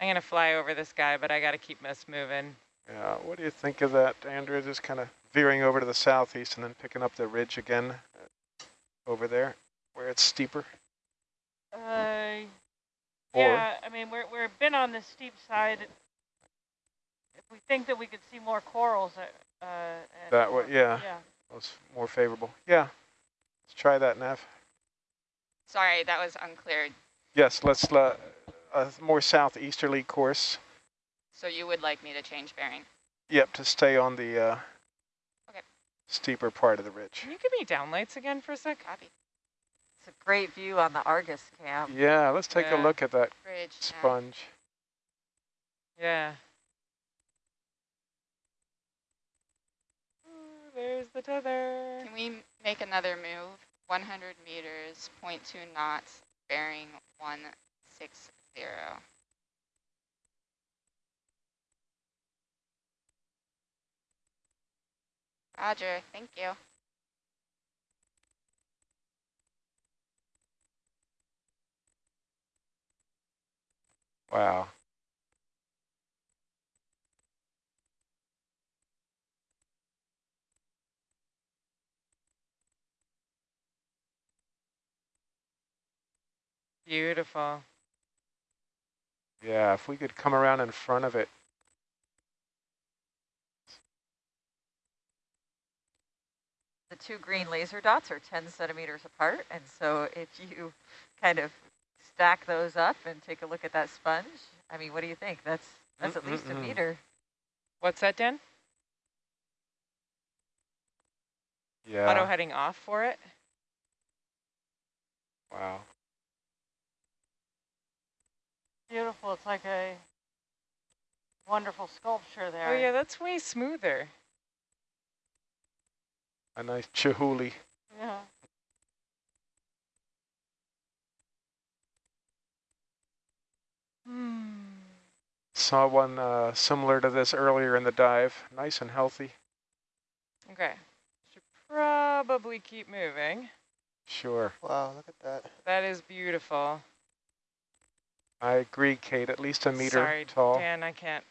I'm gonna fly over this guy, but I gotta keep us moving. Yeah, what do you think of that, Andrea? Just kind of veering over to the southeast and then picking up the ridge again uh, over there where it's steeper? Uh, Or- yeah, I mean, we're, we're been on the steep side. If we think that we could see more corals, uh, uh, That way, more- yeah. Yeah, Was more favorable. Yeah, let's try that, Nav. Sorry, that was unclear. Yes, let's, uh, a more southeasterly course. So you would like me to change bearing? Yep, to stay on the uh, Okay. steeper part of the ridge. Can you give me downlights again for a sec? Copy. It's a great view on the Argus cam. Yeah, let's take Yeah. a look at that Bridge. nav. sponge. Yeah. Ooh, there's the tether. Can we make another move? 100 meters, 0.2 knots, bearing 160. Roger, thank you. Wow. Beautiful. Yeah, if we could come around in front of it. The two green laser dots are 10 centimeters apart. And so if you kind of stack those up and take a look at that sponge, I mean, what do you think? That's that's at least a meter. What's that, Dan? Yeah. Auto heading off for it. Wow. Beautiful. It's like a wonderful sculpture there. Oh yeah, that's way smoother. A nice chihuly. Yeah. Hmm. Saw one uh, similar to this earlier in the dive. Nice and healthy. Okay. Should probably keep moving. Sure. Wow, look at that. That is beautiful. I agree, Kate. At least a meter Sorry, tall. Dan, I can't.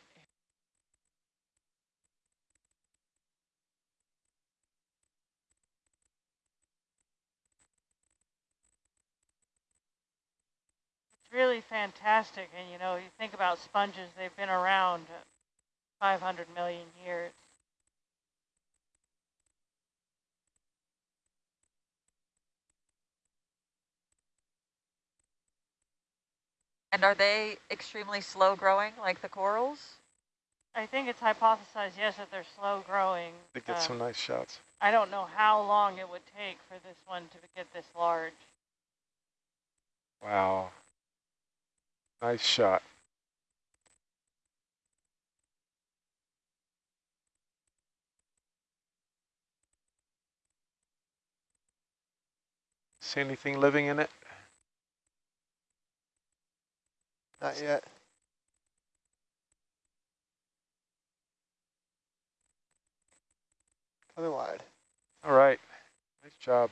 It's really fantastic. And, you know, you think about sponges, they've been around 500 million years. And are they extremely slow growing like the corals? I think it's hypothesized, yes, that they're slow growing. They get Uh, some nice shots. I don't know how long it would take for this one to get this large. Wow. Nice shot. See anything living in it? Not yet. Coming wide. All right. Nice job.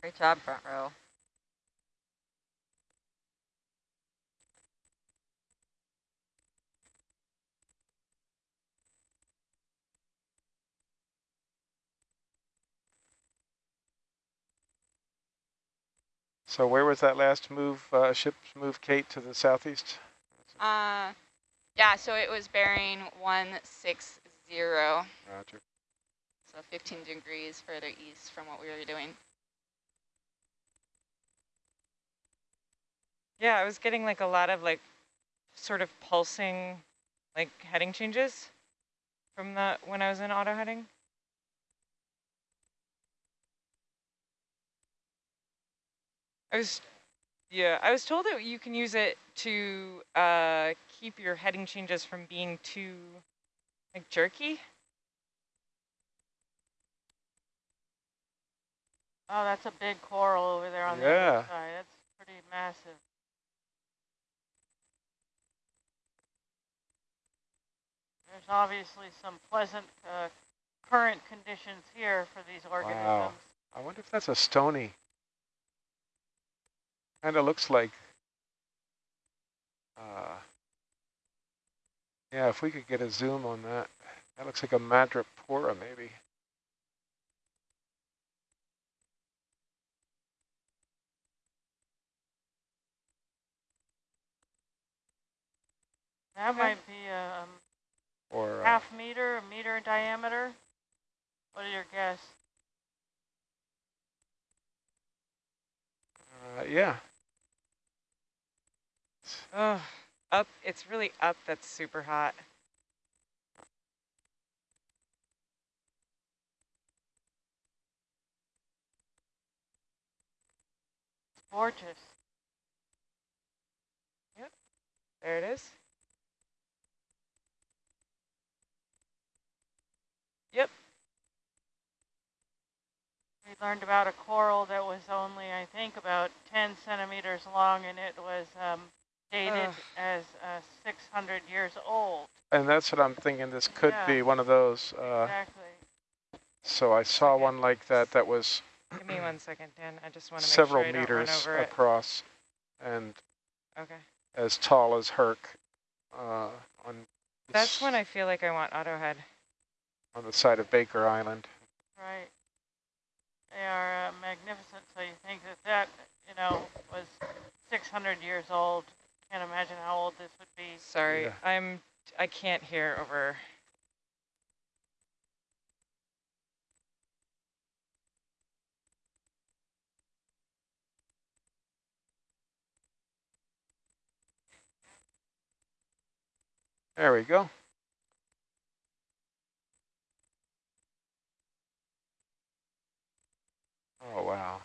Great job, front row. So where was that last move, uh, ship's move, Kate, to the southeast? Uh, yeah, so it was bearing 160, Roger. so 15 degrees further east from what we were doing. Yeah, I was getting like a lot of like sort of pulsing like heading changes from the when I was in auto heading. I was yeah, I was told that you can use it to uh, keep your heading changes from being too like jerky. Oh, that's a big coral over there on the other side. That's pretty massive. There's obviously some pleasant uh, current conditions here for these organisms. Wow. I wonder if that's a stony kind of looks like. Uh, yeah, if we could get a zoom on that. That looks like a madrepora, maybe. That might be a um, or uh, half meter, a meter in diameter. What are your guess? Uh, yeah, Oh, up. It's really up. That's super hot. It's gorgeous. Yep. There it is. Yep. We learned about a coral that was only, I think, about 10 centimeters long, and it was um, dated Ugh. as uh, 600 years old. And that's what I'm thinking. This could Yeah. be one of those. Uh, exactly. so I saw Okay. one like that that was Give me one second, Dan. I just want to make several sure I don't run meters over it. across and Okay. as tall as Herc uh, on That's when I feel like I want auto head. on the side of Baker Island. Right. They are uh, magnificent. So you think that that, you know, was 600 years old. Can't imagine how old this would be. Sorry, Yeah. I'm. I can't hear over. There we go. Oh, wow.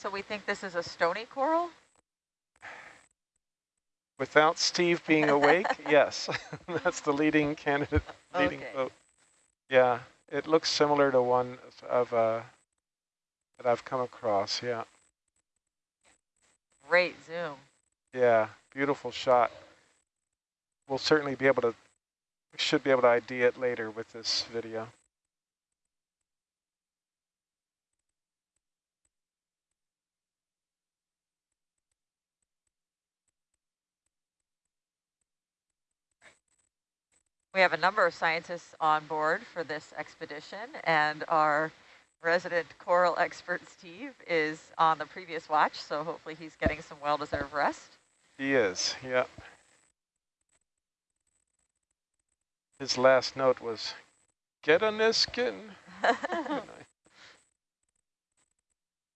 So we think this is a stony coral? Without Steve being awake, yes. That's the leading candidate, leading Okay. vote. Yeah, it looks similar to one of uh, that I've come across, yeah. Great zoom. Yeah, beautiful shot. We'll certainly be able to, we should be able to ID it later with this video. We have a number of scientists on board for this expedition, and our resident coral expert, Steve, is on the previous watch, so hopefully he's getting some well-deserved rest. He is, yeah. His last note was, get a Niskin.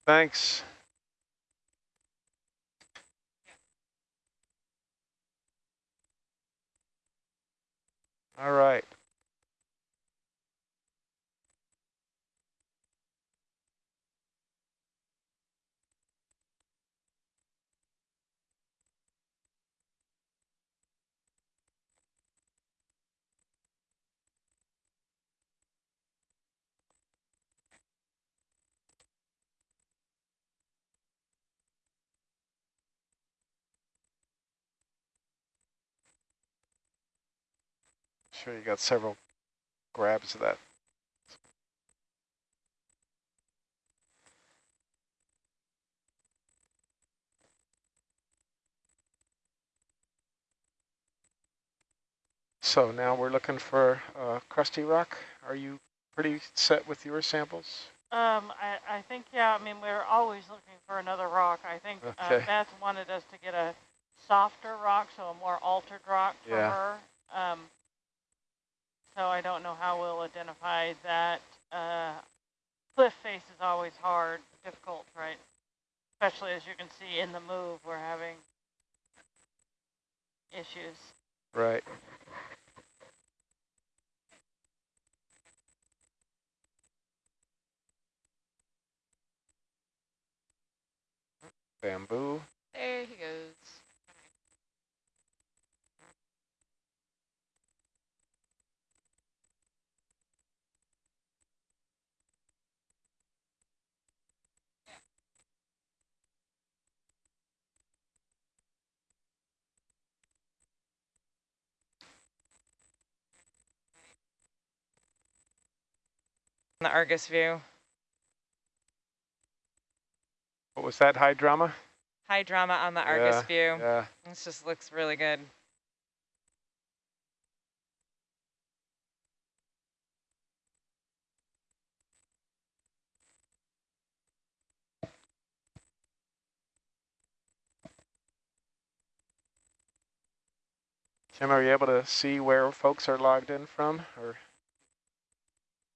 Thanks. All right. Sure, you got several grabs of that. So now we're looking for uh, crusty rock. Are you pretty set with your samples? Um, I, I think, yeah, I mean, we're always looking for another rock. I think uh, Beth wanted us to get a softer rock, so a more altered rock for Yeah. her. Um, so I don't know how we'll identify that. Uh, cliff face is always hard, difficult, right? Especially as you can see in the move, we're having issues. Right. Bamboo. There he goes. The Argus view. What was that, high drama? High drama on the Argus Yeah, view. Yeah, This just looks really good. Kim, are you able to see where folks are logged in from? Or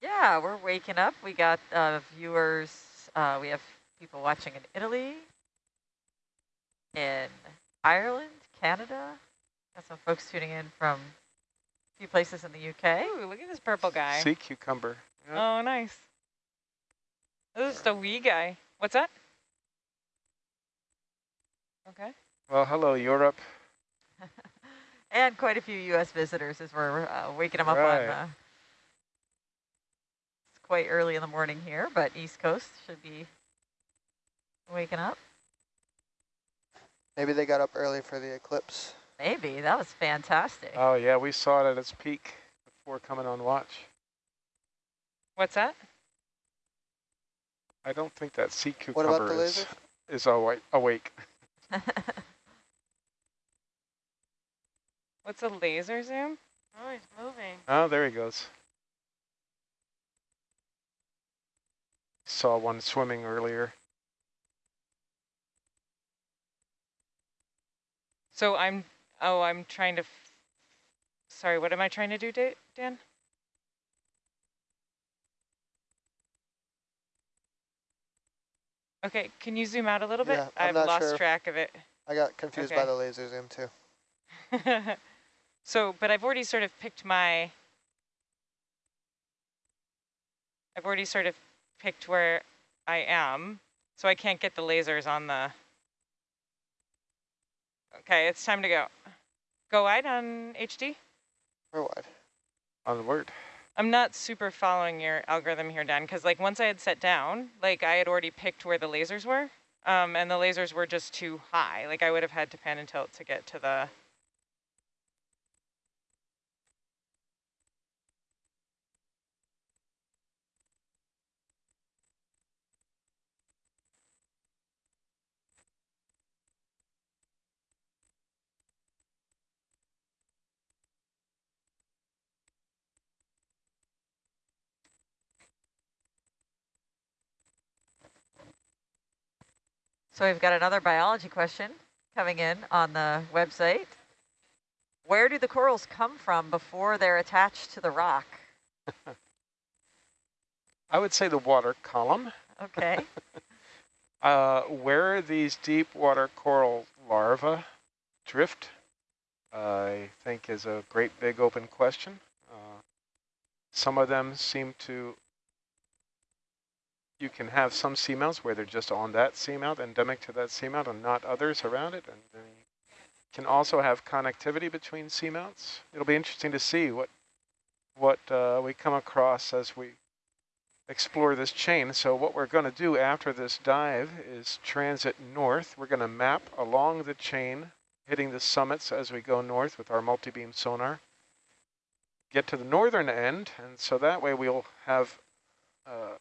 Yeah, we're waking up. We got uh, viewers. Uh, we have people watching in Italy, in Ireland, Canada. Got some folks tuning in from a few places in the UK. Ooh, look at this purple guy. sea cucumber? Yeah. Oh, nice. This is the wee guy. What's that? Okay. Well, hello, Europe. And quite a few U.S. visitors as we're uh, waking them up on. Right. Uh, it's quite early in the morning here, but East Coast should be waking up. Maybe they got up early for the eclipse. Maybe that was fantastic. Oh, yeah, we saw it at its peak before coming on watch. What's that? I don't think that sea What about cucumber the is, lasers? is awa- awake. What's a laser zoom? Oh, he's moving. Oh, there he goes. Saw one swimming earlier. So I'm, oh, I'm trying to, sorry, what am I trying to do, Dan? Okay, can you zoom out a little bit? Yeah, I'm I've not lost sure. track of it. I got confused by the laser zoom too. so, but I've already sort of picked my, I've already sort of picked where I am, so I can't get the lasers on the, okay, it's time to go. Go wide on HD? Go wide. Onward. I'm not super following your algorithm here, Dan, because like once I had set down, like I had already picked where the lasers were, um, and the lasers were just too high. Like I would have had to pan and tilt to get to the. So we've got another biology question coming in on the website. Where do the corals come from before they're attached to the rock? I would say the water column. Okay. Uh, where these deep water coral larvae drift, I think is a great big open question. Uh, some of them seem to, you can have some seamounts where they're just on that seamount, endemic to that seamount, and not others around it. And you can also have connectivity between seamounts. It'll be interesting to see what what uh, we come across as we explore this chain. So what we're going to do after this dive is transit north. We're going to map along the chain, hitting the summits as we go north with our multi-beam sonar. Get to the northern end, and so that way we'll have uh,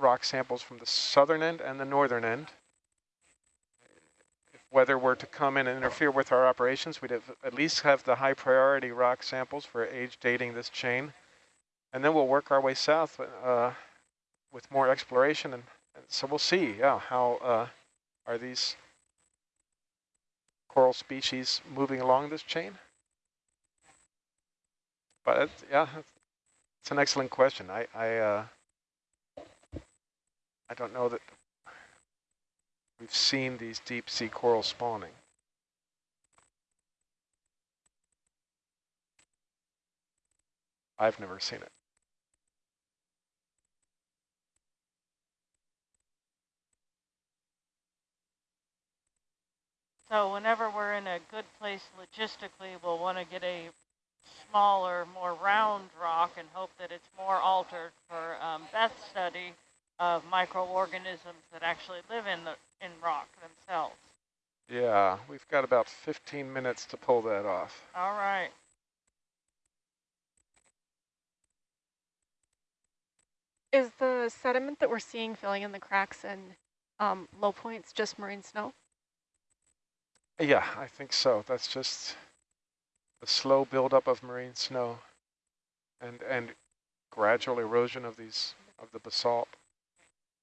rock samples from the southern end and the northern end. If weather were to come in and interfere with our operations, we'd have, at least have the high priority rock samples for age dating this chain. And then we'll work our way south uh, with more exploration. And, and so we'll see, yeah, how uh, are these coral species moving along this chain? But yeah, it's an excellent question. I I, uh, I don't know that we've seen these deep sea coral spawning. I've never seen it. So whenever we're in a good place logistically, we'll want to get a smaller, more round rock and hope that it's more altered for um, Beth's study of microorganisms that actually live in the in rock themselves. Yeah, we've got about 15 minutes to pull that off. All right. Is the the sediment that we're seeing filling in the cracks and um, low points just marine snow? Yeah, I think so. That's just the slow buildup of marine snow and and gradual erosion of these of the basalt.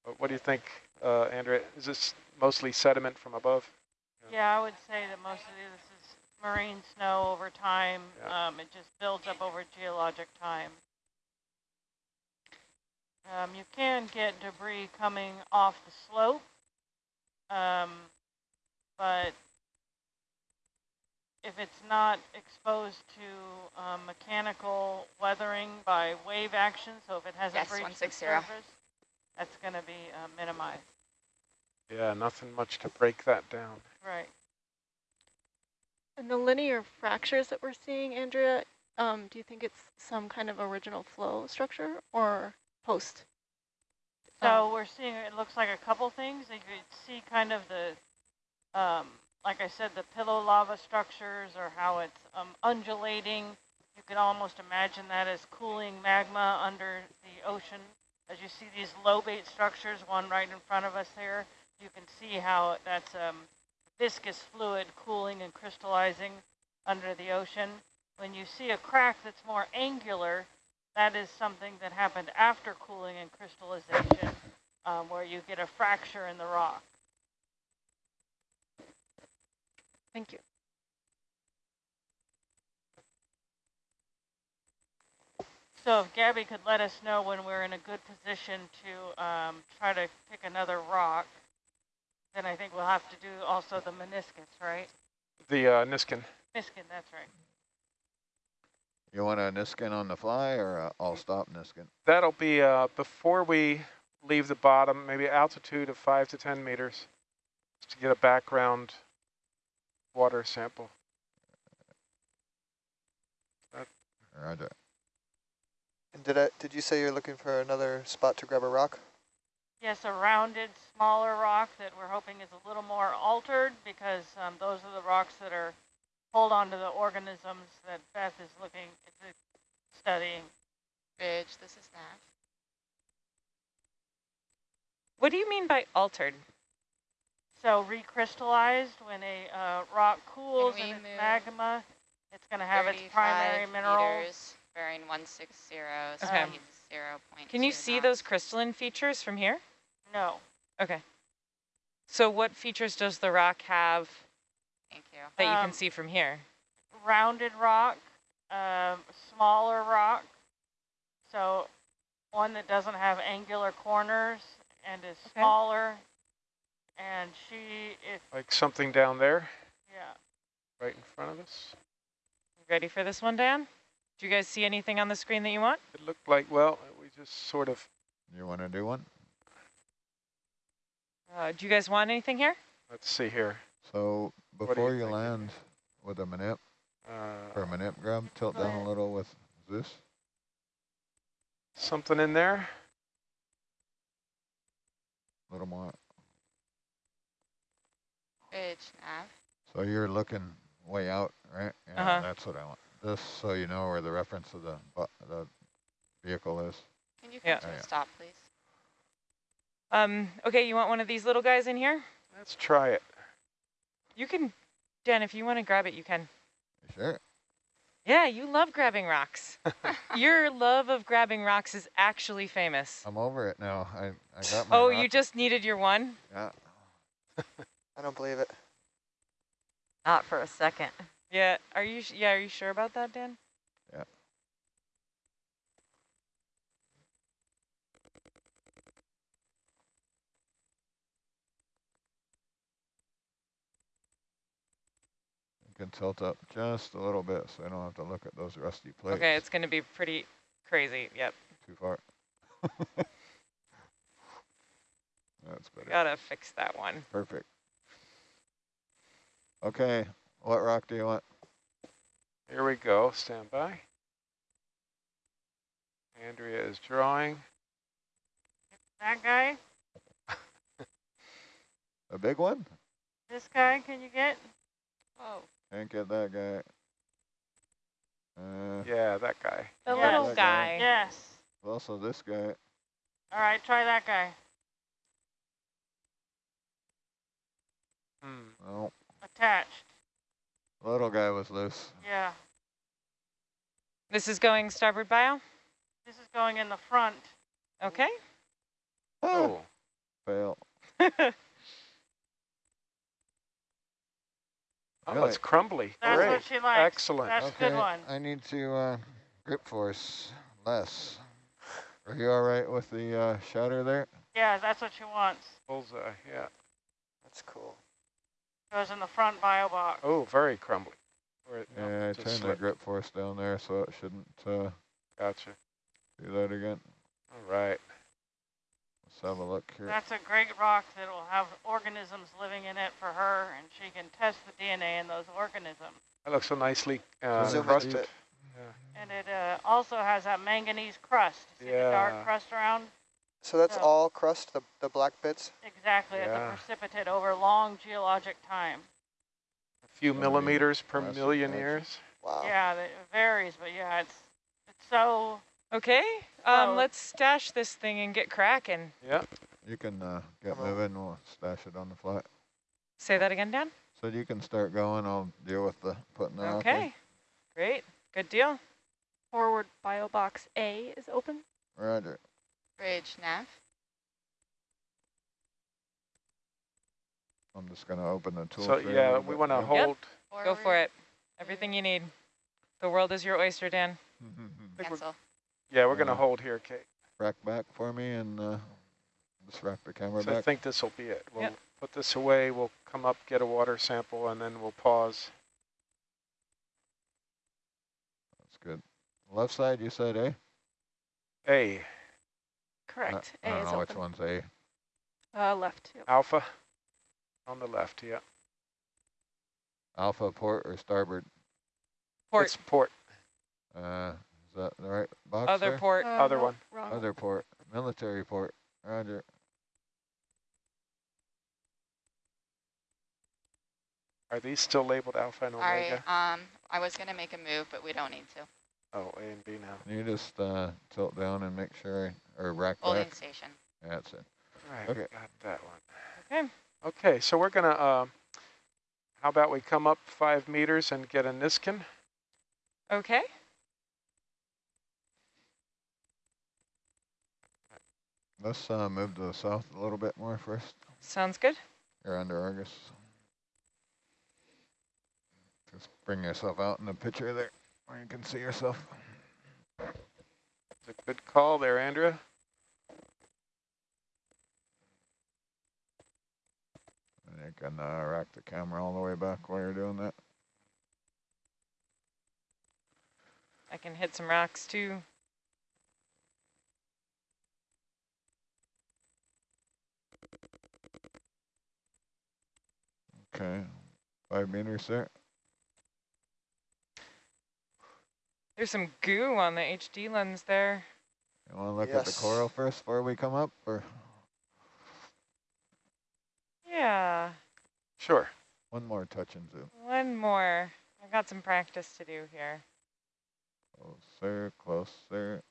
But what do you think, uh, Andrea? Is this mostly sediment from above? Yeah, I would say that most of this is marine snow over time. Yeah. Um, it just builds up over geologic time. Um, you can get debris coming off the slope, um, but if it's not exposed to um, mechanical weathering by wave action, so if it hasn't Yes, breached the 160. surface, that's going to be uh, minimized. Yeah, nothing much to break that down. Right. And the linear fractures that we're seeing, Andrea, um, do you think it's some kind of original flow structure or post? So we're seeing, it looks like a couple things. You could see kind of the, um, like I said, the pillow lava structures or how it's um, undulating. You can almost imagine that as cooling magma under the ocean. As you see these lobate structures, one right in front of us here, you can see how that's um, viscous fluid cooling and crystallizing under the ocean. When you see a crack that's more angular, that is something that happened after cooling and crystallization, um, where you get a fracture in the rock. Thank you. So if Gabby could let us know when we're in a good position to um, try to pick another rock, then I think we'll have to do also the meniscus, right? The uh, Niskin. Niskin, that's right. You want a Niskin on the fly or a all stop Niskin? That'll be uh, before we leave the bottom, maybe altitude of five to 10 meters, just to get a background water sample. Roger. And did I, did you say you're looking for another spot to grab a rock? Yes, a rounded, smaller rock that we're hoping is a little more altered because um, those are the rocks that are hold on to the organisms that Beth is looking is studying. Ridge, this is Nav. What do you mean by altered? So recrystallized when a uh, rock cools we and it's magma, it's going to have its primary minerals. meters, bearing 160, Okay. speed 0 Can you see those crystalline features from here? No. Okay. So what features does the rock have Thank you. that you Um, can see from here? rounded rock, um, smaller rock. So one that doesn't have angular corners and is Okay. smaller. And she, if, Like something down there, yeah. right in front of us. You ready for this one, Dan? Do you guys see anything on the screen that you want? It looked like, well, we just sort of, You want to do one? Uh, do you guys want anything here? let's see here. So do you before you, land with a manip or a Uh, manip grab, tilt down a little with this. something in there. A little more. Ridge, Nav. So you're looking way out, right? Yeah, Uh-huh. that's what I want. This so you know where the reference of the bu- the vehicle is. Can you Yeah. to Oh, a stop, please? Um, okay, you want one of these little guys in here? Let's try it. You can, Dan, if you want to grab it, you can. You sure? Yeah, you love grabbing rocks. Your love of grabbing rocks is actually famous. I'm over it now. I I got my. Oh, rock- you just needed your one? Yeah. I don't believe it. Not for a second. Yeah, are you, yeah, are you sure about that, Dan? Yeah. You can tilt up just a little bit so I don't have to look at those rusty plates Okay, it's going to be pretty crazy. Yep, too far. That's better. gotta fix that one. Perfect. Okay, what rock do you want? Here we go. Stand by. Andrea is drawing. That guy, A big one? this guy, can you get? Whoa. Can't get that guy. Uh, Yeah, that guy. The Yeah. little guy. guy. Yes. also this guy. All right, try that guy. Hmm. Oh, Attached. Little guy was loose. Yeah. This is going starboard bio? This is going in the front. Okay. Oh, Fail. oh, Really? it's crumbly. That's Great. what she likes. Excellent. That's a good one. I need to uh, grip force less. Are you all right with the uh, shatter there? Yeah, that's what she wants. Bullseye, yeah. That's cool. It goes in the front bio box. Oh, very crumbly. Where it- no, Yeah, I just turned the grip force down there, so it shouldn't uh, Gotcha. do that again. All right. Let's have a look here. That's a great rock that will have organisms living in it for her, and she can test the DNA in those organisms. That looks so nicely uh, Zoom in a crusted. bit. And it uh, also has that manganese crust. See the dark crust around? So that's Yeah. all crust, the, the black bits? Exactly, it's Yeah. a precipitate over long geologic time. A few Something millimeters per classic million action. years. Wow. Yeah, it varies, but yeah, it's it's so Okay. Um, So- let's stash this thing and get cracking. Yeah. You can uh, get Come on. moving. We'll stash it on the flat. Say that again, Dan. So you can start going. I'll deal with the putting the rock. Okay. Great. Good deal. Forward bio box A is open. Roger. Bridge nav. I'm just going to open the tool. So yeah, we want to Yep. hold. Go for it. Everything you need. The world is your oyster, Dan. we're- Cancel. Yeah, we're going to hold here, Kate. rack back for me and uh, just rack the camera So I think this will be it. We'll Yep. put this away. We'll come up, get a water sample, and then we'll pause. That's good. Left side, you said A? A, Correct. I A don't is know which one's A. Uh, left. Yep. alpha on the left. Yeah. Alpha port or starboard? Port. It's port. Uh, is that the right box Other there? port. Uh, Other no, one. Wrong. Other port. Military port. Roger. Are these still labeled alpha and omega? All right. omega? Um, I was gonna make a move, but we don't need to. Oh, A and B now. Can you just uh, tilt down and make sure, or rack Holding back? station. Yeah, that's it. Right. Okay. Got that one. Okay. Okay. So we're gonna. Uh, how about we come up five meters and get a Niskin? Okay. Let's uh, move to the south a little bit more first. Sounds good. You're under Argus. Just bring yourself out in the picture there where you can see yourself. It's a good call there, Andrea. And you can uh, rack the camera all the way back while you're doing that. I can hit some rocks too. Okay, five meters there. There's some goo on the HD lens there. You want to look at the coral first before we come up, or Yeah. Sure. one more touch and zoom? One more. I've got some practice to do here. Closer, closer.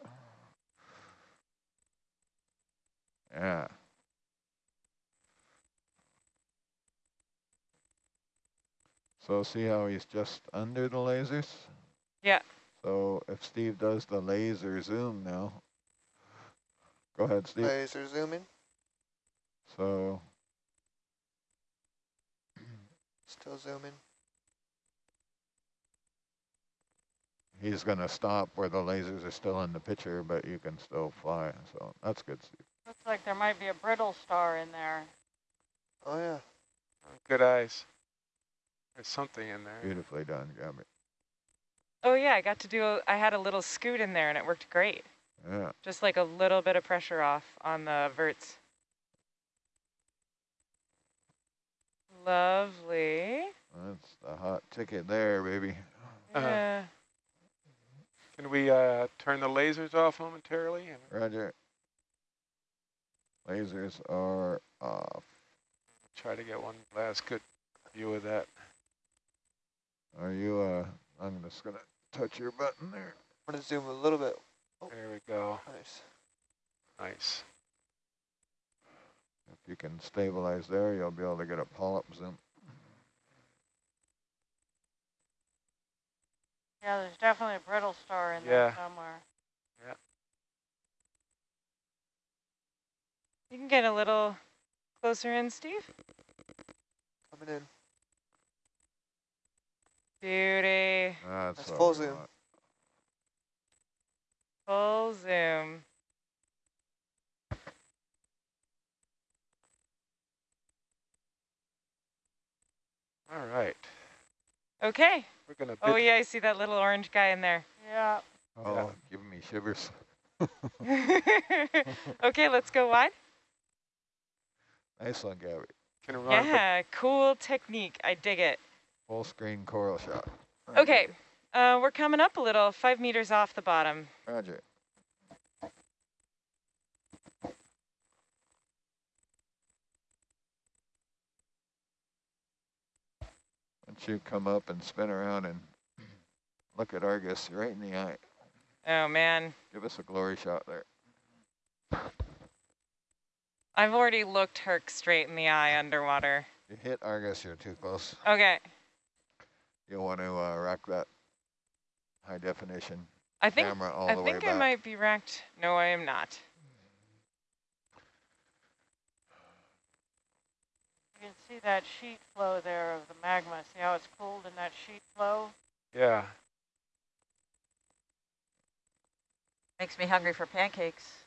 Yeah. So see how he's just under the lasers? Yeah. So if Steve does the laser zoom now, go ahead, Steve. Laser zooming. So Still zooming. he's going to stop where the lasers are still in the picture, but you can still fly. So that's good, Steve. looks like there might be a brittle star in there. Oh yeah. Good eyes. There's something in there. Beautifully done, Gabby. Oh yeah, I got to do, a, I had a little scoot in there and it worked great. Yeah. Just like a little bit of pressure off on the verts. Lovely. That's the hot ticket there, baby. Uh-huh. Yeah. Can we uh, turn the lasers off momentarily? Roger. Lasers are off. try to get one last good view of that. Are you, uh, I'm just gonna touch your button there. I'm gonna zoom a little bit. Oh. There we go. Nice. Nice. If you can stabilize there, you'll be able to get a polyp zoom. Yeah, there's definitely a brittle star in Yeah. there somewhere. Yeah. You can get a little closer in, Steve. Coming in. Beauty. That's That's what full zoom. want. Full zoom. All right. Okay. We're going to Oh yeah, I see that little orange guy in there. Yeah. Oh, oh Yeah. giving me shivers. okay, let's go wide. Nice one, Gabby. Can run, Yeah, cool technique. I dig it. Full screen coral shot. Okay, uh, we're coming up a little, five meters off the bottom. Roger. Once you come up and spin around and look at Argus right in the eye, Oh man, give us a glory shot there. I've already looked Herc straight in the eye underwater. You hit Argus, you're too close. Okay, You'll want to uh, rack that high definition I think camera all I the way think I back. might be racked. No, I am not. You can see that sheet flow there of the magma. See how it's cooled in that sheet flow? yeah. Makes me hungry for pancakes.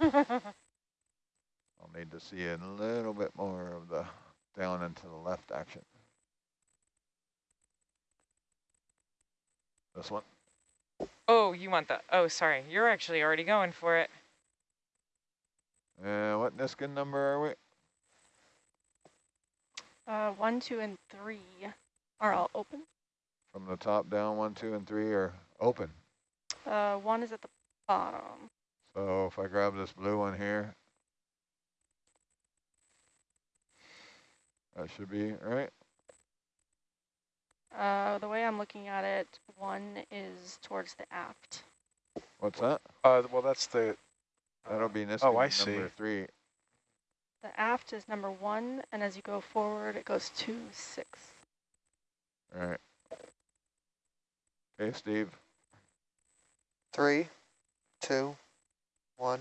I'll need to see a little bit more of the down and to the left action. This one? Oh, you want the? Oh, sorry, you're actually already going for it. Uh, what Niskin number are we? Uh, one, two, and three are all open. From the top down, one, two, and three are open. Uh, one is at the bottom. So if I grab this blue one here, that should be right. Uh, the way I'm looking at it, one is towards the aft. What's that? Uh, well, that's the. That'll be Niskin Oh, I see. number see. three. The aft is number one, and as you go forward, it goes to six. All right. Okay, Steve. Three, two, one,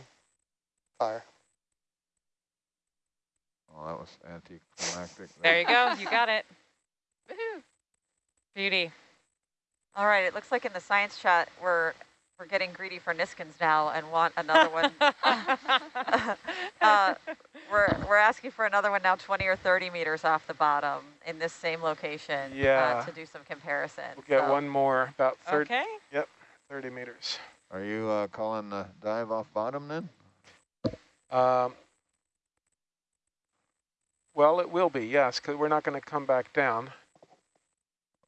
fire. Oh, that was anticlimactic. There you go. You got it. Woohoo. Beauty. All right, it looks like in the science chat we're we're getting greedy for Niskins now and want another one. uh, we're we're asking for another one now 20 or 30 meters off the bottom in this same location Yeah. uh, to do some comparison. We'll get So- one more, about 30, okay. yep, 30 meters. Are you uh, calling the dive off bottom then? Um, well, it will be, yes, because we're not going to come back down.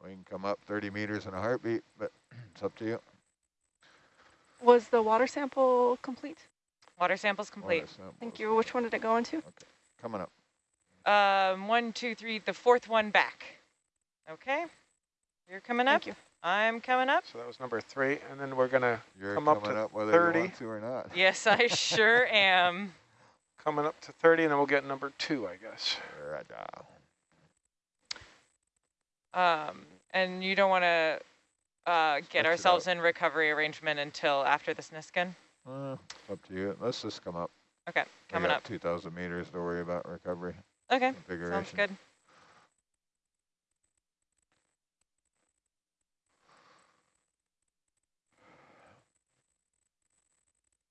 We can come up 30 meters in a heartbeat, but it's up to you. Was the water sample complete? Water samples complete. Water samples. Thank you. Which one did it go into? Coming up. Um, one, two, three, the fourth one back. Okay. You're coming up. Thank you. I'm coming up. So that was number three, and then we're going to Come up to up whether 30. you want to or not. Yes, I sure am. coming up to 30, and then we'll get number two, I guess. Roger. Um, and you don't want to uh, get Stretch ourselves in recovery arrangement until after this Niskin. Uh, up to you. Let's just come up. Okay, coming up. 2,000 meters to worry about recovery. Okay, Configuration. sounds good.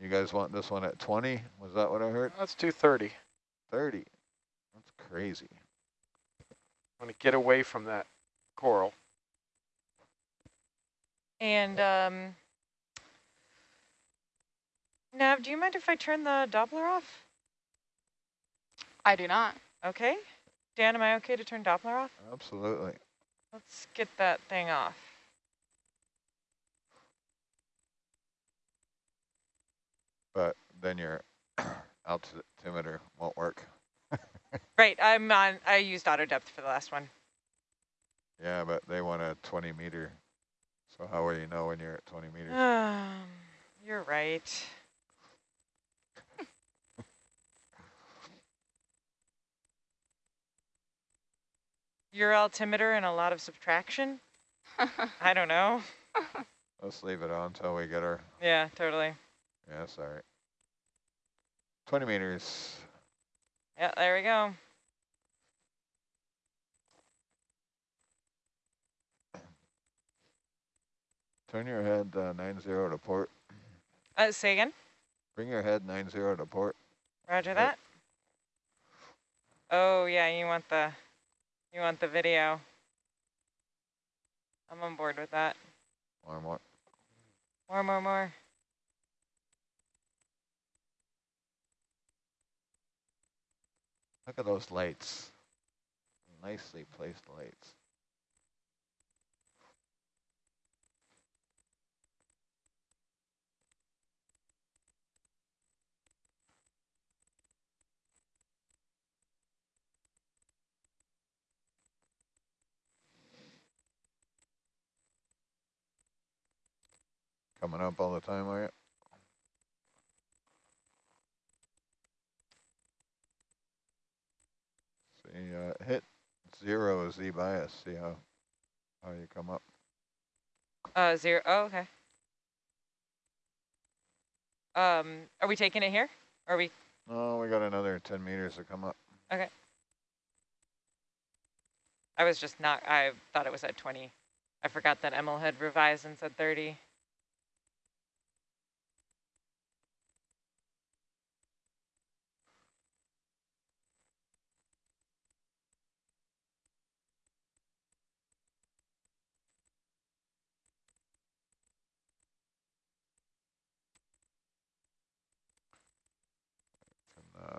You guys want this one at 20? Was that what I heard? That's 230. 30. 30. That's crazy. I want to get away from that coral. And um, Nav, do you mind if I turn the Doppler off? I do not. Okay. Dan, am I okay to turn Doppler off? Absolutely. Let's get that thing off. But then your altimeter won't work. Right, I'm on, I used auto depth for the last one. Yeah, but they want a 20 meter. So how will you know when you're at 20 meters? Um, you're right. your altimeter and a lot of subtraction? I don't know. Let's leave it on until we get her. Yeah, totally. Yeah, sorry. 20 meters. Yeah, there we go. Turn your head uh, 90 to port. Uh, say again. Bring your head 90 to port. Roger that. Oh yeah, you want the, you want the video. I'm on board with that. More, more. More, more, more. Look at those lights. Nicely placed lights. Coming up all the time, are you? See, uh, hit zero is Z bias. See how how you come up. Uh, zero. Oh, okay. Um, are we taking it here? Or are we? Oh, we got another 10 meters to come up. Okay. I was just not. I thought it was at 20. I forgot that Emil had revised and said 30. Uh,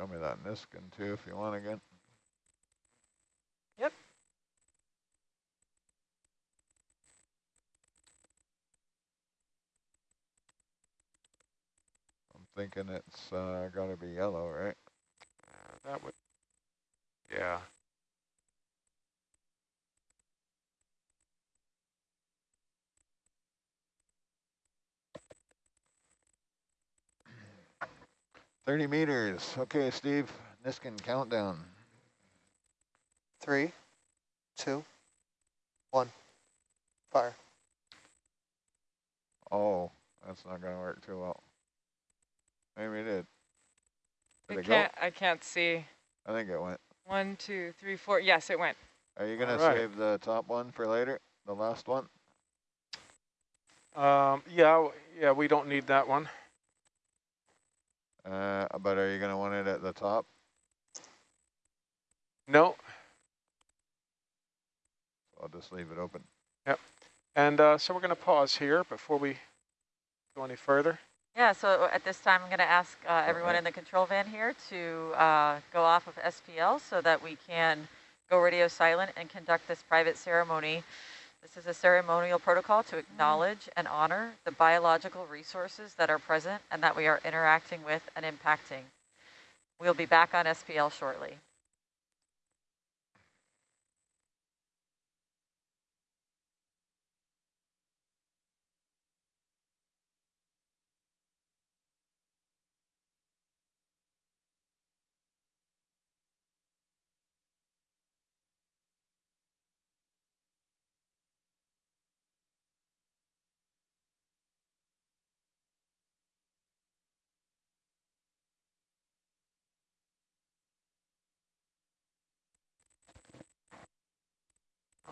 show me that Niskin too if you want again. Yep. I'm thinking it's uh, got to be yellow, right? That would, yeah. Thirty meters. Okay, Steve. Niskin countdown. Three, two, one, fire. Oh, that's not going to work too well. Maybe it did. Did I it can't. I can't see. I think it went. One, two, three, four. Yes, it went. Are you going to Alright. save the top one for later? The last one? Um, yeah, yeah, we don't need that one. Uh, but are you going to want it at the top? No, I'll just leave it open. Yep. And uh, so we're going to pause here before we go any further. Yeah, so at this time, I'm going to ask uh, everyone Okay. in the control van here to uh, go off of SPL so that we can go radio silent and conduct this private ceremony. This is a ceremonial protocol to acknowledge and honor the biological resources that are present and that we are interacting with and impacting. We'll be back on SPL shortly.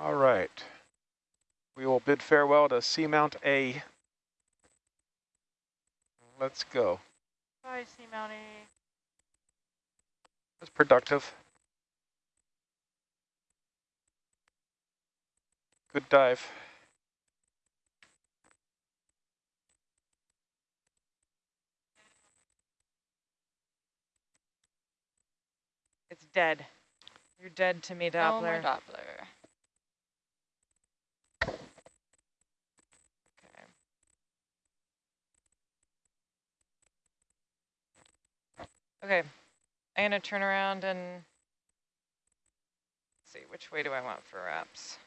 All right. We will bid farewell to Seamount A. Let's go. Bye, Seamount A. It's productive. Good dive. It's dead. You're dead to me, Oh, my Doppler. Doppler. Okay, I'm gonna turn around and see which way do I want for wraps.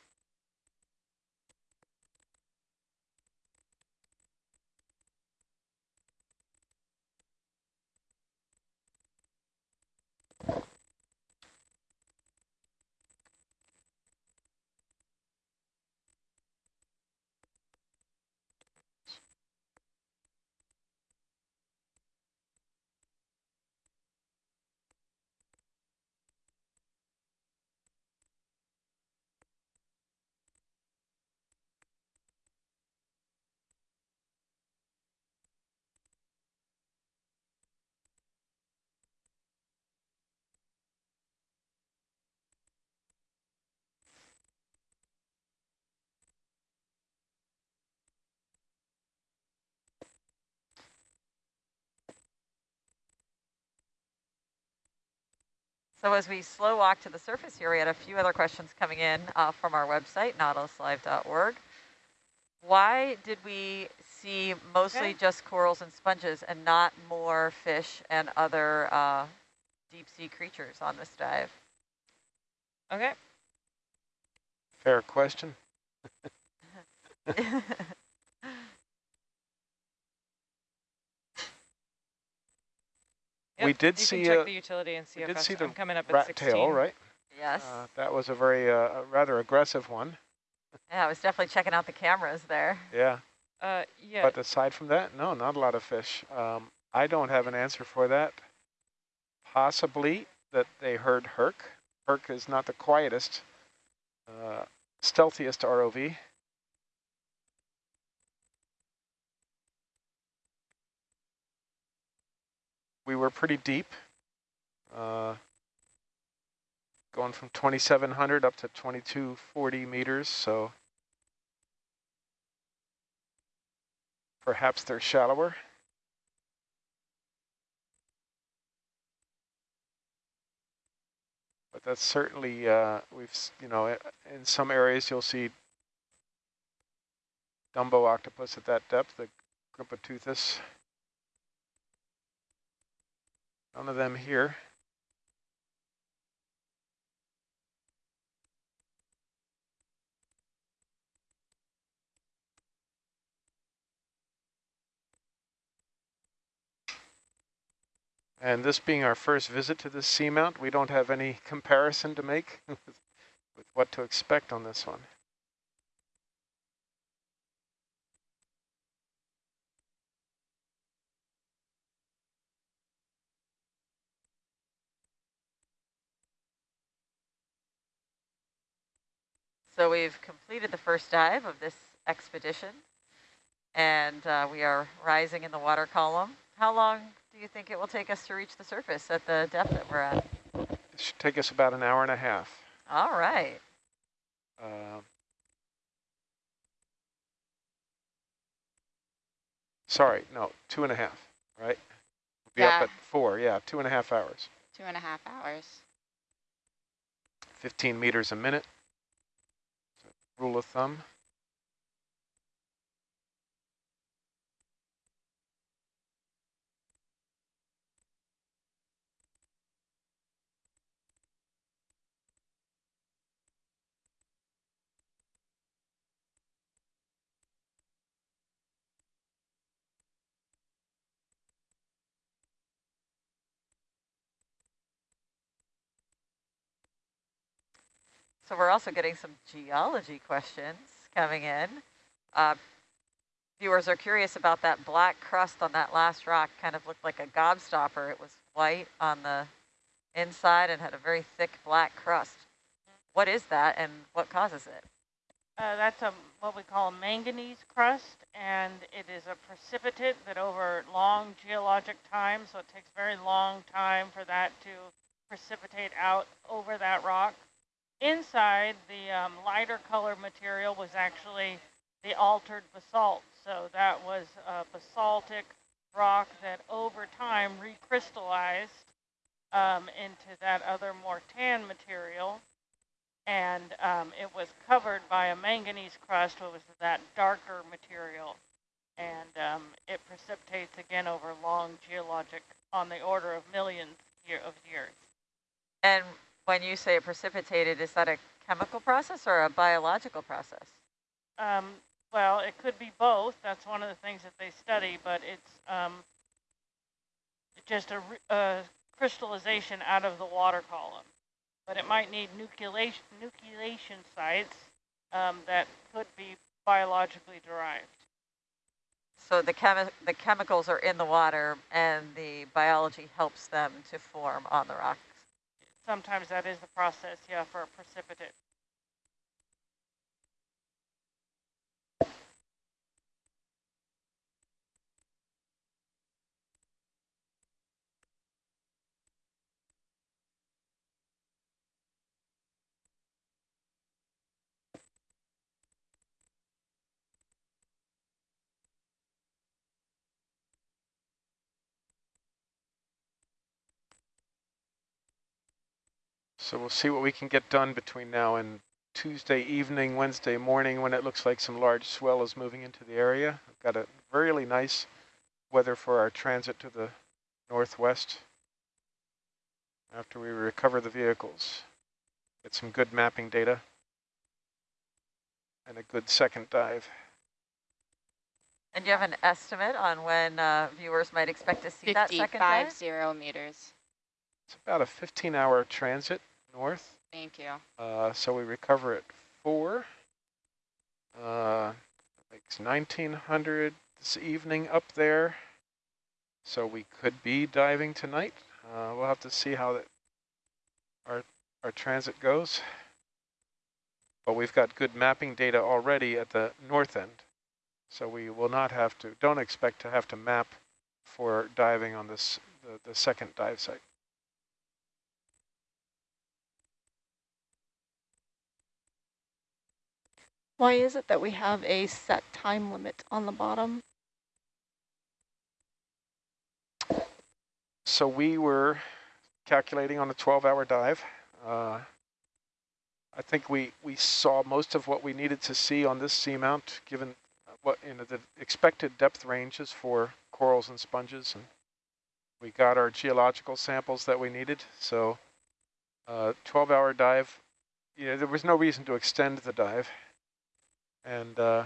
So as we slow walk to the surface here, we had a few other questions coming in uh, from our website, nautiluslive.org. Why did we see mostly Okay. just corals and sponges and not more fish and other uh, deep sea creatures on this dive? Okay. Fair question. We Yep, did you see, can check uh, the utility and see we did see the I'm coming up at Rat 16. tail, right? yes. Uh, that was a very, uh, a rather aggressive one. yeah, I was definitely checking out the cameras there. Yeah. Uh, yeah. But aside from that, no, not a lot of fish. Um, I don't have an answer for that. Possibly that they heard Herc. Herc is not the quietest, uh, stealthiest ROV. We were pretty deep, uh, going from 2,700 up to 2,240 meters, so Perhaps they're shallower. But that's certainly, uh, we've, you know, in some areas you'll see Dumbo octopus at that depth, the Grimpoteuthis. None of them here. And this being our first visit to this seamount, we don't have any comparison to make with what to expect on this one. So we've completed the first dive of this expedition, and uh, we are rising in the water column. How long do you think it will take us to reach the surface at the depth that we're at? It should take us about an hour and a half. All right. Um, sorry, no, two and a half, right? We'll be Yeah. up at four, yeah, two and a half hours. Two and a half hours. 15 meters a minute. Rule of thumb. So we're also getting some geology questions coming in. Uh, viewers are curious about that black crust on that last rock. Kind of looked like a gobstopper. It was white on the inside and had a very thick black crust. What is that and what causes it? Uh, that's a what we call a manganese crust, and it is a precipitate that over long geologic time, so it takes very long time for that to precipitate out over that rock. Inside, the um, lighter color material was actually the altered basalt. So that was a basaltic rock that over time recrystallized um, into that other more tan material and um, it was covered by a manganese crust, which was that darker material, and um, it precipitates again over long geologic, on the order of millions year of years. And when you say it precipitated, is that a chemical process or a biological process? Um, well, it could be both. That's one of the things that they study, but it's um, just a, a crystallization out of the water column. But it might need nucleation, nucleation sites um, that could be biologically derived. So the chemi the chemicals are in the water and the biology helps them to form on the rocks. Sometimes that is the process, yeah, for a precipitate. So we'll see what we can get done between now and Tuesday evening, Wednesday morning, when it looks like some large swell is moving into the area. We've got a really nice weather for our transit to the northwest after we recover the vehicles. Get some good mapping data and a good second dive. And you have an estimate on when uh, viewers might expect to see that second dive? 55 zero meters. It's about a 15 hour transit north. Thank you. Uh, so we recover at four. Uh, it's 1900 this evening up there. So we could be diving tonight. Uh, we'll have to see how that our our transit goes. But we've got good mapping data already at the north end. So we will not have to, don't expect to have to map for diving on this the, the second dive site. Why is it that we have a set time limit on the bottom? So we were calculating on a 12-hour dive. Uh, I think we, we saw most of what we needed to see on this seamount, given what you know the expected depth ranges for corals and sponges, and we got our geological samples that we needed. So, 12-hour uh, dive. You know, there was no reason to extend the dive, and uh,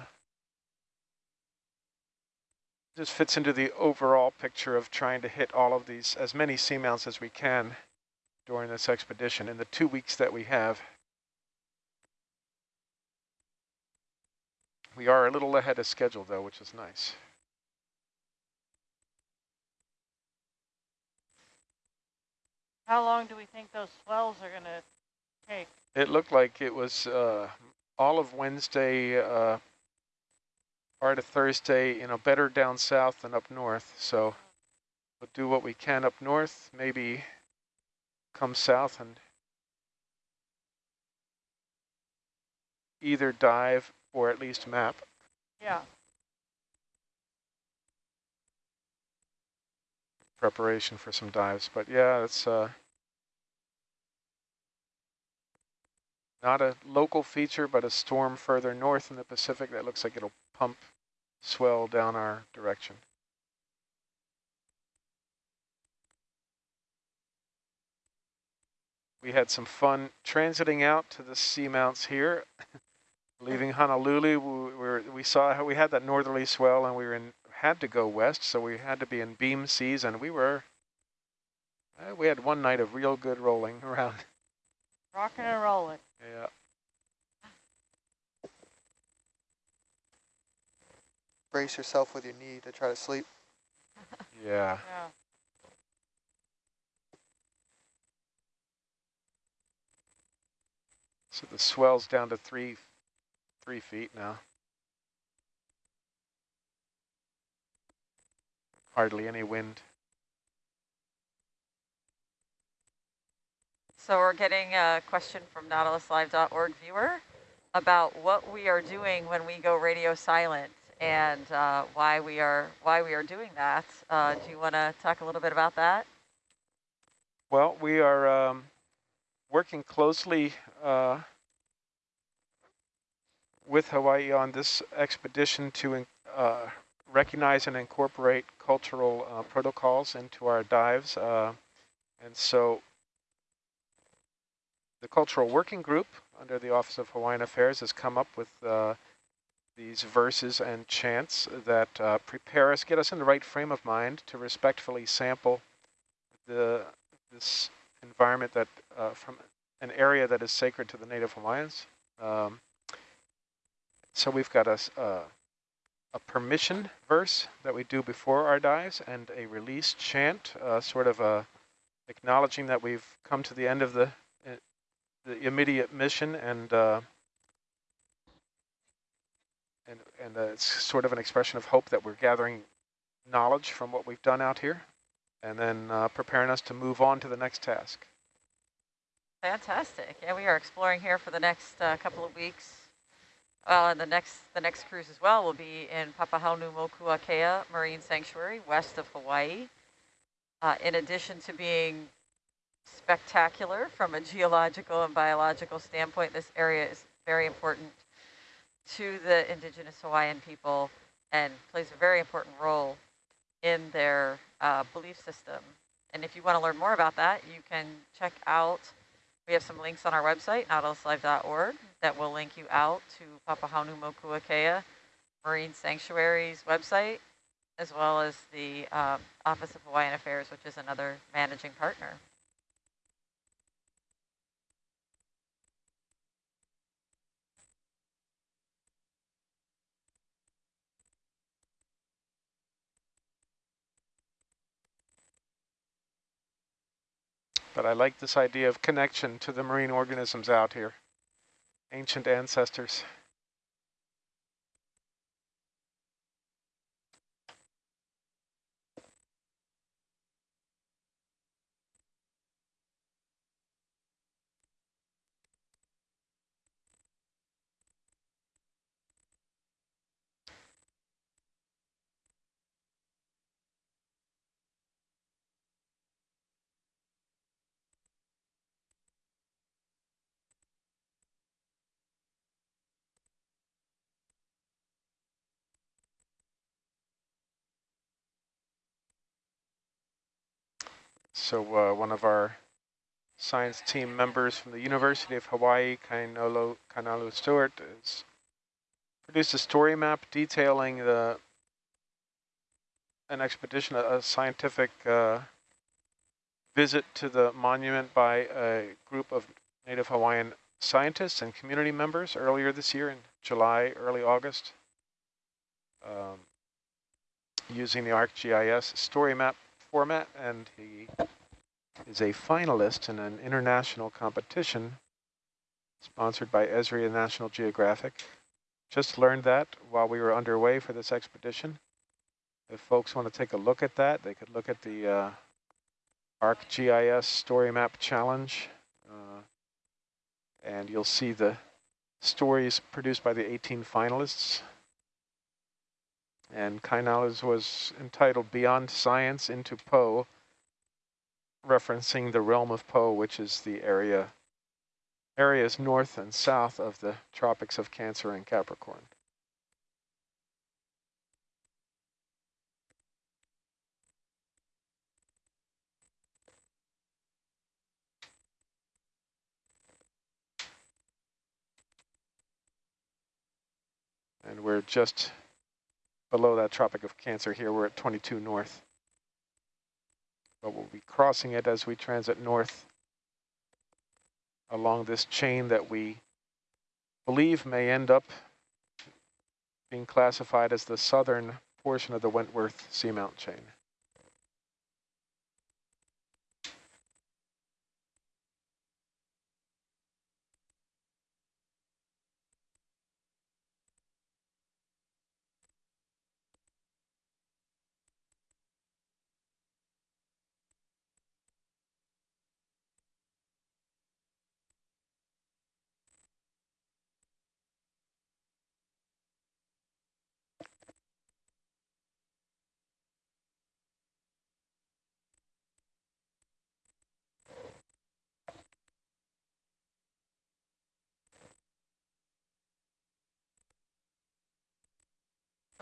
just fits into the overall picture of trying to hit all of these as many seamounts as we can during this expedition in the two weeks that we have. We are a little ahead of schedule, though, which is nice. How long do we think those swells are going to take? It looked like it was uh, all of Wednesday, uh, part of Thursday, you know, better down south than up north. So we'll do what we can up north, maybe come south and either dive or at least map. Yeah. Preparation for some dives, but yeah, it's uh, not a local feature, but a storm further north in the Pacific that looks like it'll pump swell down our direction. We had some fun transiting out to the seamounts here. Leaving Honolulu, we, were, we saw how we had that northerly swell and we were in, had to go west, so we had to be in beam seas, and we were, uh, we had one night of real good rolling around. Rocking and rolling. Yeah. Brace yourself with your knee to try to sleep. Yeah. Yeah. So the swell's down to three three feet now. Hardly any wind. So we're getting a question from nautiluslive.org viewer about what we are doing when we go radio silent and uh, why we are why we are doing that. Uh, do you want to talk a little bit about that? Well, we are um, working closely uh, with Hawaii on this expedition to uh, recognize and incorporate cultural uh, protocols into our dives. Uh, and so the Cultural Working Group under the Office of Hawaiian Affairs has come up with uh, these verses and chants that uh, prepare us, get us in the right frame of mind to respectfully sample the this environment that uh, from an area that is sacred to the Native Hawaiians. Um, so we've got a, uh, a permission verse that we do before our dives and a release chant, uh, sort of a acknowledging that we've come to the end of the, uh, the immediate mission and uh, and, and uh, it's sort of an expression of hope that we're gathering knowledge from what we've done out here and then uh, preparing us to move on to the next task. Fantastic. Yeah, we are exploring here for the next uh, couple of weeks. Well, and the next the next cruise as well will be in Papahanaumokuakea Marine Sanctuary, west of Hawaii. Uh, in addition to being spectacular from a geological and biological standpoint. This area is very important to the indigenous Hawaiian people and plays a very important role in their uh, belief system. And if you want to learn more about that, you can check out, we have some links on our website, nautiluslive.org, that will link you out to Papahanaumokuakea Marine Sanctuary's website, as well as the um, Office of Hawaiian Affairs, which is another managing partner. But I like this idea of connection to the marine organisms out here, ancient ancestors. So uh, one of our science team members from the University of Hawaii, Kainolo, Kainalu Stewart, has produced a story map detailing the an expedition, a, a scientific uh, visit to the monument by a group of Native Hawaiian scientists and community members earlier this year in July, early August, um, using the ArcGIS story map format, and he is a finalist in an international competition sponsored by Esri and National Geographic. Just learned that while we were underway for this expedition. If folks want to take a look at that, they could look at the uh, ArcGIS Story Map Challenge, uh, and you'll see the stories produced by the 18 finalists. And Kainala's was entitled Beyond Science into Poe, referencing the realm of Poe, which is the area areas north and south of the tropics of Cancer and Capricorn. And we're just below that Tropic of Cancer here. We're at 22 north. But we'll be crossing it as we transit north along this chain that we believe may end up being classified as the southern portion of the Wentworth Seamount chain.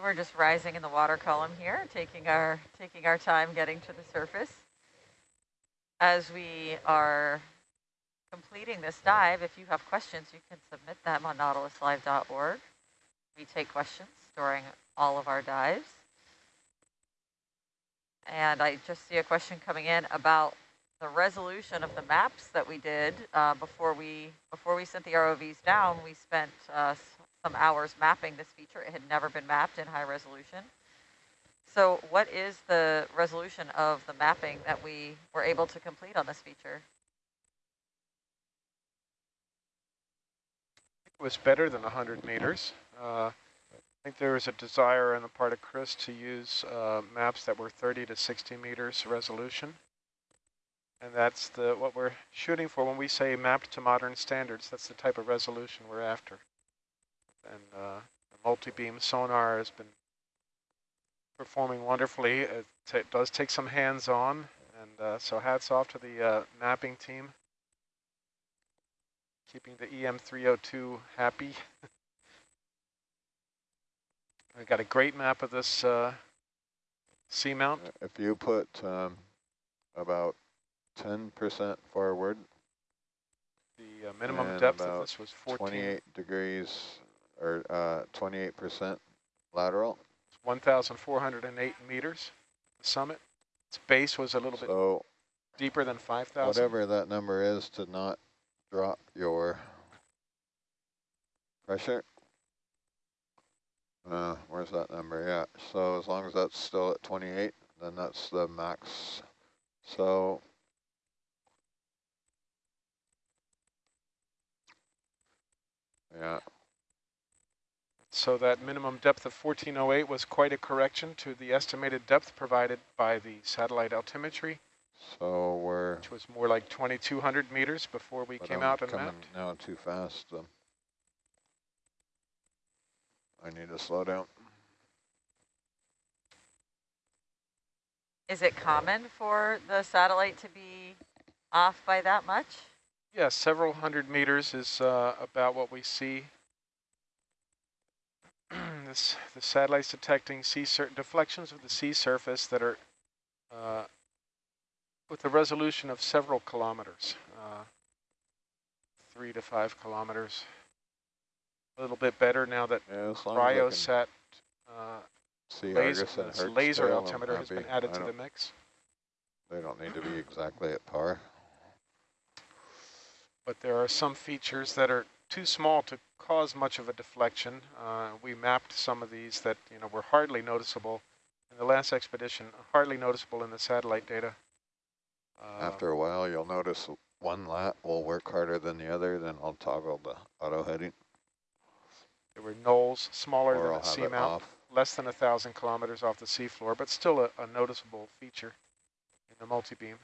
We're just rising in the water column here, taking our taking our time getting to the surface. As we are completing this dive, if you have questions, you can submit them on nautiluslive.org. We take questions during all of our dives. And I just see a question coming in about the resolution of the maps that we did uh, before we before we sent the ROVs down. We spent uh, some hours mapping this feature. It had never been mapped in high resolution. So what is the resolution of the mapping that we were able to complete on this feature? It was better than 100 meters. Uh, I think there was a desire on the part of Chris to use uh, maps that were 30 to 60 meters resolution. And that's the what we're shooting for when we say mapped to modern standards. That's the type of resolution we're after and uh, the multi-beam sonar has been performing wonderfully. It, it, does take some hands-on, And uh, so hats off to the uh, mapping team, keeping the EM302 happy. we got a great map of this uh, seamount. If you put um, about 10% forward, The uh, minimum depth of this was 14, 28 degrees or 28% lateral. 1,408 meters, the summit. Its base was a little bit So deeper than 5,000. whatever that number is to not drop your pressure. Uh, where's that number? Yeah, so as long as that's still at 28, then that's the max. So yeah, So that minimum depth of 1408 was quite a correction to the estimated depth provided by the satellite altimetry, so we're which was more like 2,200 meters before we but came I'm out and coming mapped. now too fast. Um, I need to slow down. Is it common for the satellite to be off by that much? Yeah, several hundred meters is uh, about what we see. This the satellite's detecting sea sur deflections of the sea surface that are uh, with a resolution of several kilometers, uh, three to five kilometers. A little bit better now that Yeah, as I can CryoSat uh, laser, laser altimeter has been added to the mix. They don't need to be exactly at par. but there are some features that are too small to cause much of a deflection. Uh, we mapped some of these that you know were hardly noticeable in the last expedition, hardly noticeable in the satellite data. Uh, After a while, you'll notice one lat will work harder than the other, then I'll toggle the auto heading, there were knolls smaller or than a seamount, less than a thousand kilometers off the seafloor, but still a, a noticeable feature in the multi-beam.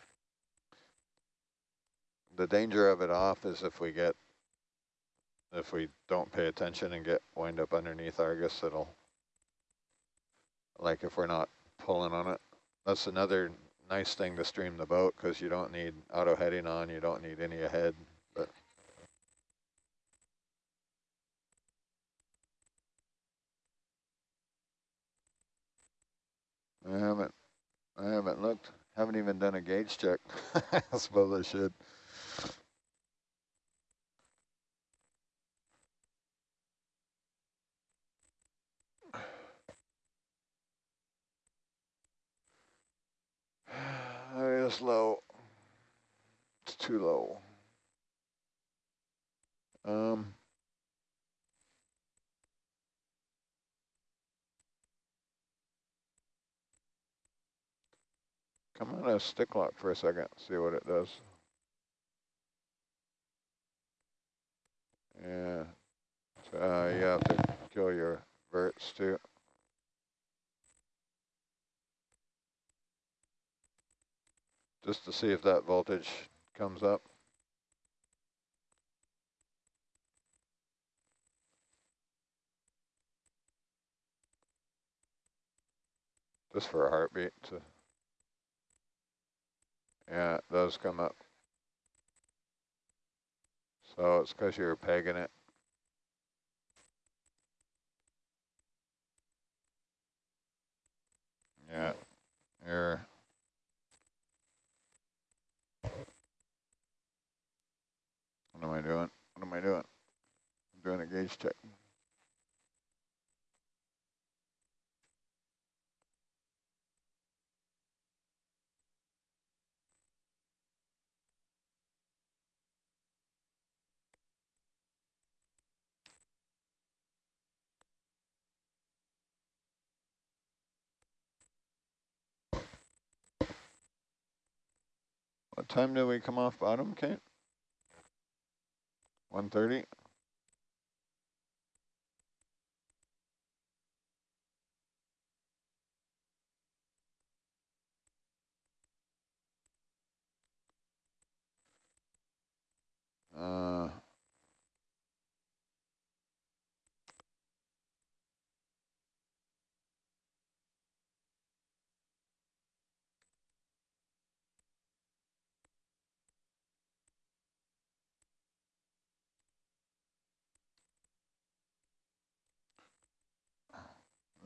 The danger of it off is if we get, if we don't pay attention and get wind up underneath Argus, it'll, like if we're not pulling on it. That's another nice thing to stream the boat because you don't need auto heading on, you don't need any ahead, but I haven't, I haven't looked, haven't even done a gauge check. I suppose I should. It is low. It's too low. Um. Come on a stick lock for a second, see what it does. Yeah. Uh, you have to kill your verts too. Just to see if that voltage comes up. Just for a heartbeat to yeah, it does come up. So it's because you're pegging it. Yeah, you're. What am I doing? What am I doing? I'm doing a gauge check. What time do we come off bottom, Kate? 130? Uh,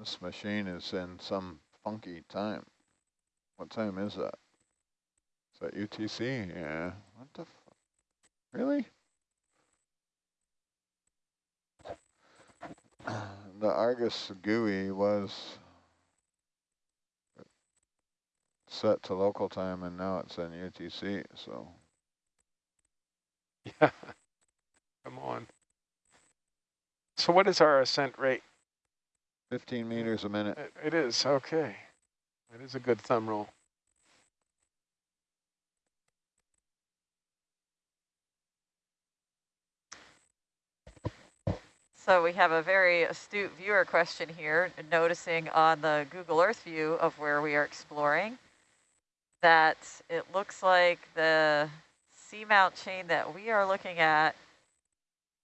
This machine is in some funky time. What time is that? Is that UTC? Yeah. What the? Really? The Argus GUI was set to local time and now it's in UTC, so. Yeah. Come on. So what is our ascent rate? 15 meters a minute. It- It is, okay. That is a good thumb rule. So we have a very astute viewer question here, noticing on the Google Earth view of where we are exploring that it looks like the seamount chain that we are looking at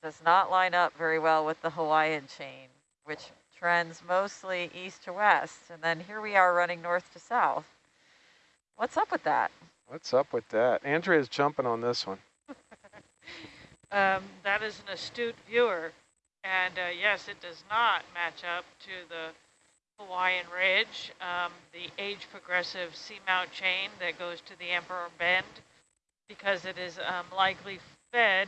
does not line up very well with the Hawaiian chain, which trends mostly east to west. And then here we are running north to south. What's up with that? What's up with that? Andrea's jumping on this one. Um, that is an astute viewer. And uh, yes, it does not match up to the Hawaiian Ridge, um, the age progressive seamount chain that goes to the Emperor Bend, because it is um, likely fed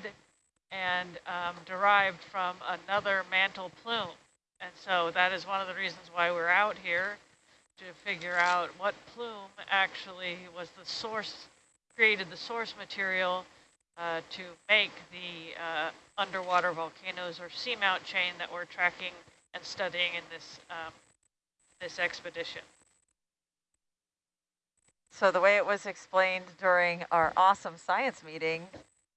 and um, derived from another mantle plume. And so that is one of the reasons why we're out here to figure out what plume actually was the source, created the source material uh, to make the uh, underwater volcanoes or seamount chain that we're tracking and studying in this um, this expedition. So the way it was explained during our awesome science meeting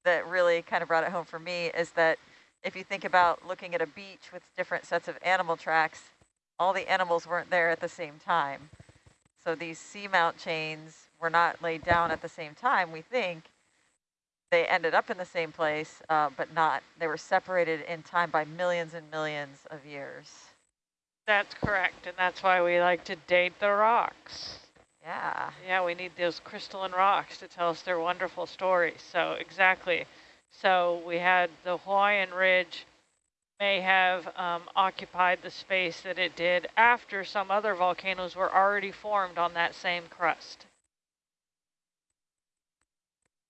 that really kind of brought it home for me is that if you think about looking at a beach with different sets of animal tracks, all the animals weren't there at the same time. So these seamount chains were not laid down at the same time, we think. They ended up in the same place, uh, but not, they were separated in time by millions and millions of years. That's correct, and that's why we like to date the rocks. Yeah. Yeah, we need those crystalline rocks to tell us their wonderful stories. So exactly. So we had the Hawaiian Ridge may have um, occupied the space that it did after some other volcanoes were already formed on that same crust.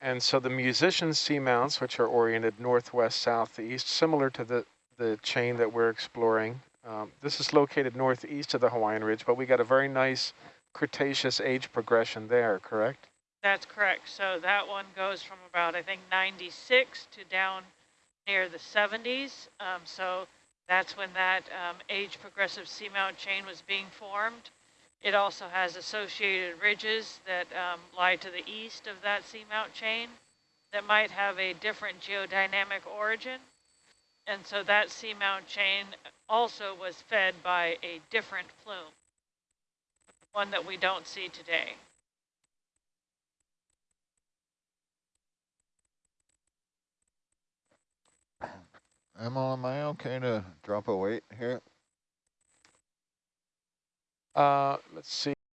And so the Musicians Seamounts, which are oriented northwest, southeast, similar to the, the chain that we're exploring. Um, this is located northeast of the Hawaiian Ridge, but we got a very nice Cretaceous age progression there, correct? That's correct. So that one goes from about, I think, 96 to down near the 70s. Um, so that's when that um, age progressive seamount chain was being formed. It also has associated ridges that um, lie to the east of that seamount chain that might have a different geodynamic origin. And so that seamount chain also was fed by a different plume, one that we don't see today. Am I okay to drop a weight here? Uh, let's see.